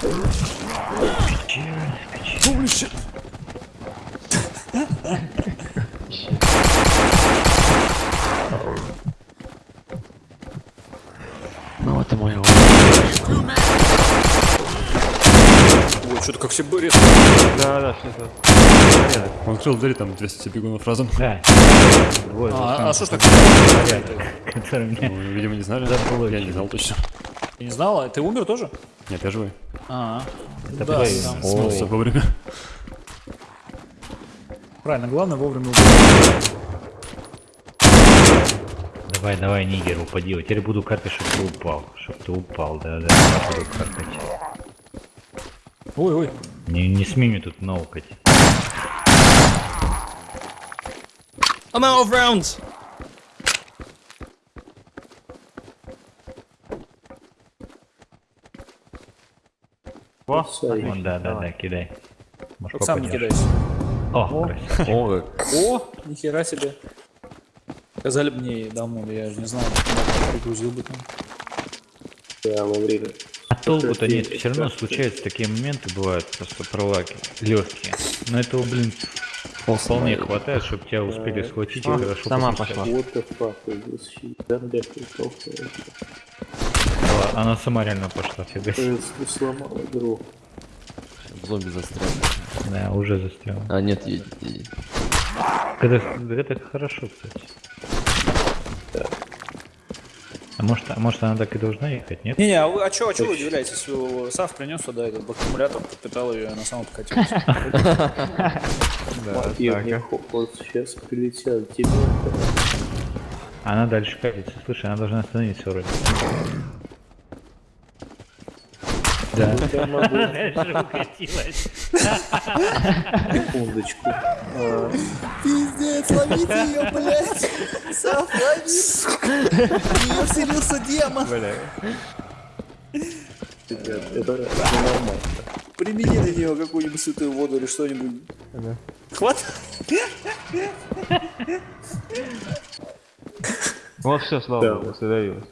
Holy shit. Ну вот и мой. Ой, что-то как себе резко. Да, да, что-то. Он открыл дверь, там 200 бегунов разом. Да. Двое А, а что ж так? который мне Ну, видимо, не знали. Я не знал точно. Ты не знала? Ты умер тоже? Нет, я живой. А, Это да, Смылся вовремя. правильно, главное вовремя убить. Давай, давай, Нигер, упади. Вот Теперь буду карты, чтобы ты упал. Чтоб ты упал, да, да. я Буду каркать. Ой, ой. Не, не смей мне тут наукать. I'm out of rounds! О, Вон, да, да, да, кидай. Может, Вот сам не кидайся. О. О, О, нихера себе. Сказали бы мне давно, да я же не знал. Пригрузил бы там. А толку-то нет, все равно случаются такие моменты, бывают просто проваки, легкие. Но этого, блин, вполне хватает, чтобы тебя успели схватить и хорошо сама пошла. What the fuck Она сама реально пошла, фига себе. Ты сломал игру. зомби застрял. Да, уже застрял. А, нет, едет, едет. Это, это хорошо, кстати. А может, а может она так и должна ехать, нет? Не-не, а, вы, а чё, а чё вы удивляетесь? Сав принес сюда этот аккумулятор, подпитал ее, и она сама покатилась. Хохот сейчас прилетят тебе. Она дальше катится. Слушай, она должна остановиться вроде. Да. Секундочку. Пиздец, ловите ее, блядь! Сав, лови! Ее вселился демон! ребят, это ненормально. Примени на нее какую-нибудь святую воду или что-нибудь. Хват! Вот все, слава богу, задавилось.